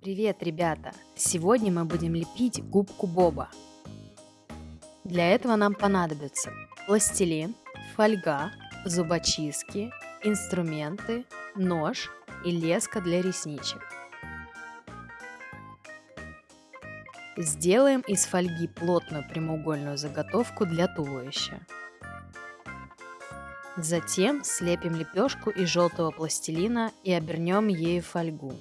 Привет, ребята! Сегодня мы будем лепить губку Боба. Для этого нам понадобится пластилин, фольга, зубочистки, инструменты, нож и леска для ресничек. Сделаем из фольги плотную прямоугольную заготовку для туловища. Затем слепим лепешку из желтого пластилина и обернем ею фольгу.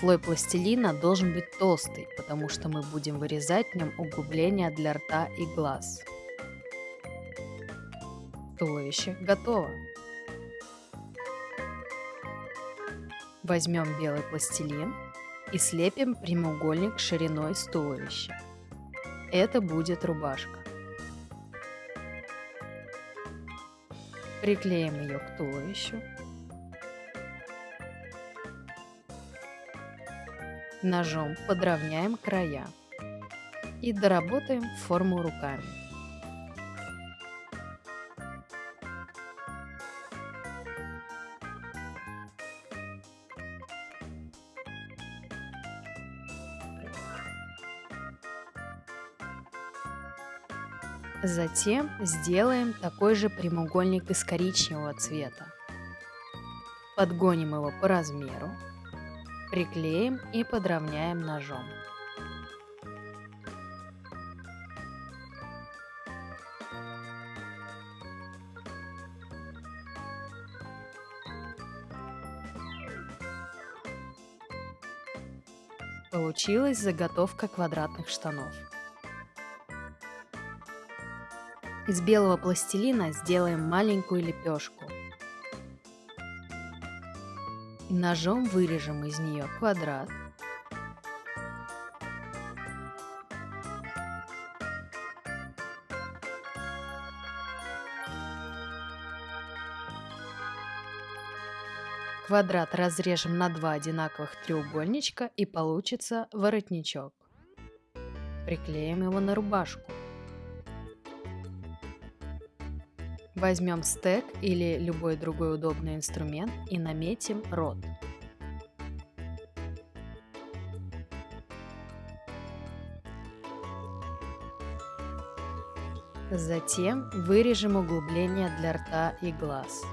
Слой пластилина должен быть толстый, потому что мы будем вырезать в нем углубления для рта и глаз. Туловище готово. Возьмем белый пластилин и слепим прямоугольник шириной с туловища. Это будет рубашка. Приклеим ее к туловищу. Ножом подровняем края и доработаем форму руками. Затем сделаем такой же прямоугольник из коричневого цвета. Подгоним его по размеру, приклеим и подровняем ножом. Получилась заготовка квадратных штанов. Из белого пластилина сделаем маленькую лепешку. Ножом вырежем из нее квадрат. Квадрат разрежем на два одинаковых треугольничка и получится воротничок. Приклеим его на рубашку. Возьмем стек или любой другой удобный инструмент и наметим рот. Затем вырежем углубление для рта и глаз.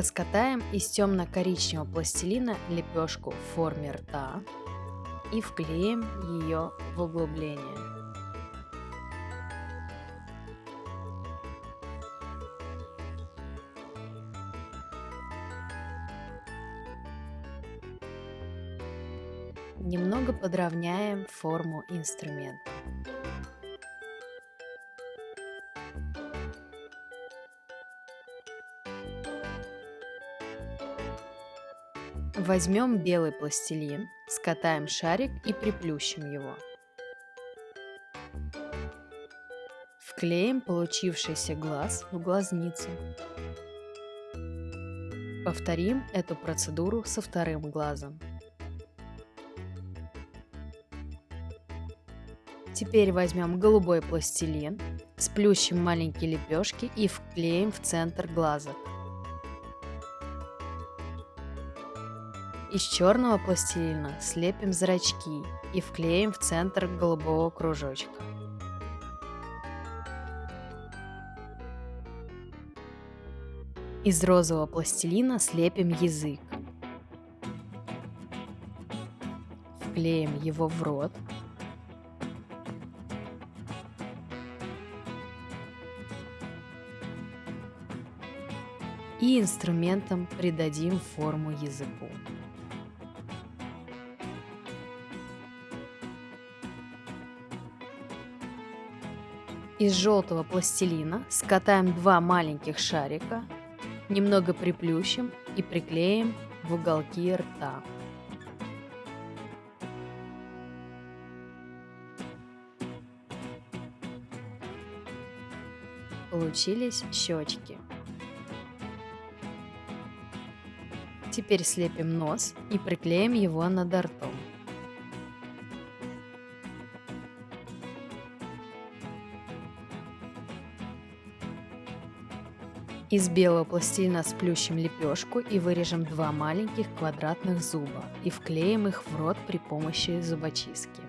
Раскатаем из темно-коричневого пластилина лепешку в форме рта и вклеим ее в углубление. Немного подровняем форму инструмента. Возьмем белый пластилин, скатаем шарик и приплющим его. Вклеим получившийся глаз в глазницу. Повторим эту процедуру со вторым глазом. Теперь возьмем голубой пластилин, сплющим маленькие лепешки и вклеим в центр глаза. Из черного пластилина слепим зрачки и вклеим в центр голубого кружочка. Из розового пластилина слепим язык. Вклеим его в рот. И инструментом придадим форму языку. Из желтого пластилина скатаем два маленьких шарика, немного приплющим и приклеим в уголки рта. Получились щечки. Теперь слепим нос и приклеим его над ртом. Из белого пластилина сплющим лепешку и вырежем два маленьких квадратных зуба и вклеим их в рот при помощи зубочистки.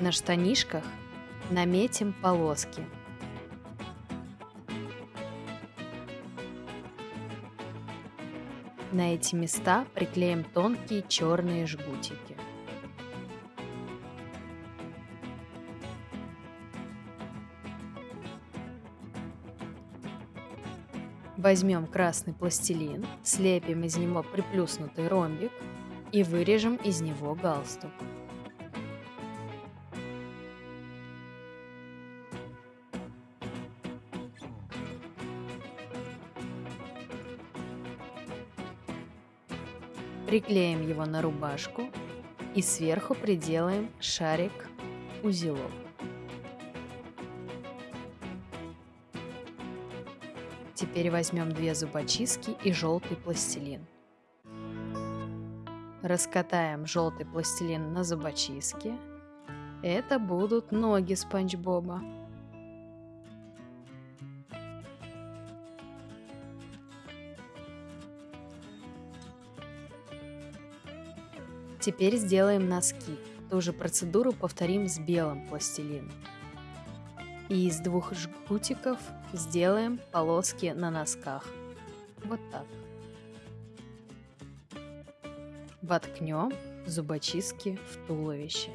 На штанишках наметим полоски. На эти места приклеим тонкие черные жгутики. Возьмем красный пластилин, слепим из него приплюснутый ромбик и вырежем из него галстук. Приклеим его на рубашку и сверху приделаем шарик-узелок. Теперь возьмем две зубочистки и желтый пластилин. Раскатаем желтый пластилин на зубочистке. Это будут ноги Спанч Боба. Теперь сделаем носки. Ту же процедуру повторим с белым пластилином. И из двух жгутиков сделаем полоски на носках. Вот так. Воткнем зубочистки в туловище.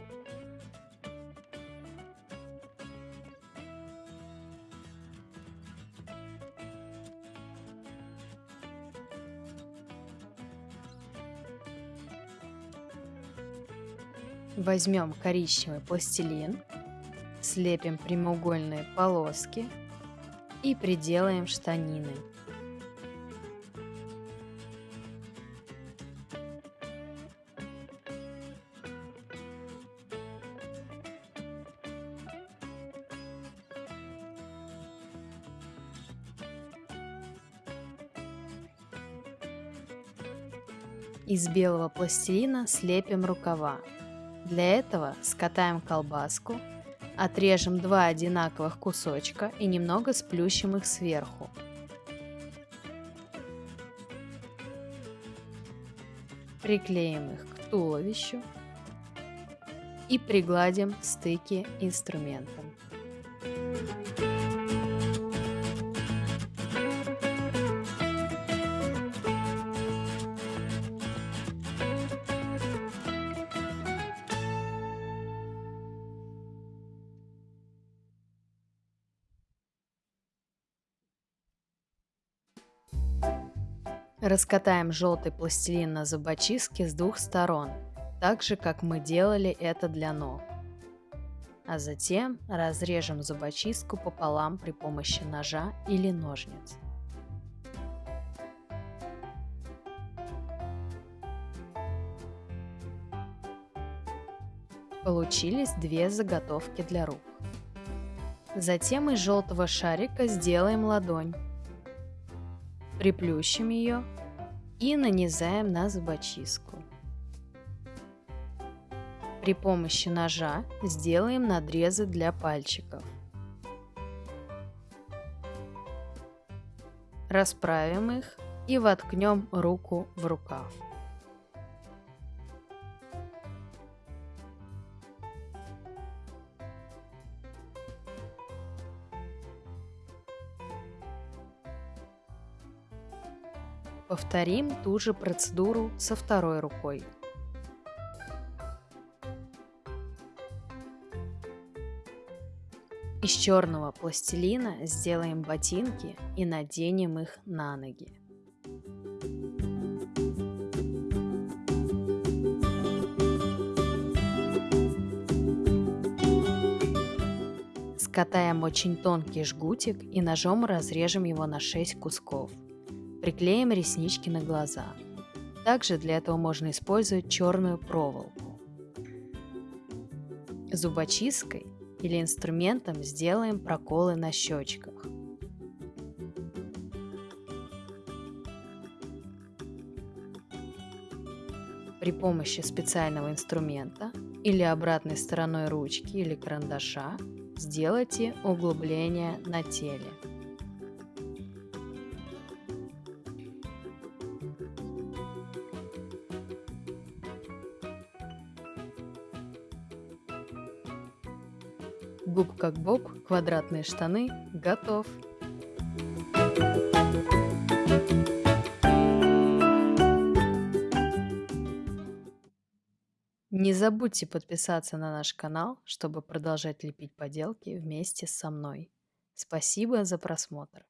Возьмем коричневый пластилин Слепим прямоугольные полоски и приделаем штанины. Из белого пластилина слепим рукава. Для этого скатаем колбаску Отрежем два одинаковых кусочка и немного сплющим их сверху. Приклеим их к туловищу и пригладим стыки инструментом. Раскатаем желтый пластилин на зубочистке с двух сторон, так же как мы делали это для ног. А затем разрежем зубочистку пополам при помощи ножа или ножниц. Получились две заготовки для рук. Затем из желтого шарика сделаем ладонь приплющим ее и нанизаем на зубочистку. При помощи ножа сделаем надрезы для пальчиков. Расправим их и воткнем руку в рукав. Повторим ту же процедуру со второй рукой. Из черного пластилина сделаем ботинки и наденем их на ноги. Скатаем очень тонкий жгутик и ножом разрежем его на 6 кусков. Приклеим реснички на глаза. Также для этого можно использовать черную проволоку. Зубочисткой или инструментом сделаем проколы на щечках. При помощи специального инструмента или обратной стороной ручки или карандаша сделайте углубление на теле. Губ как боб, квадратные штаны, готов. Не забудьте подписаться на наш канал, чтобы продолжать лепить поделки вместе со мной. Спасибо за просмотр.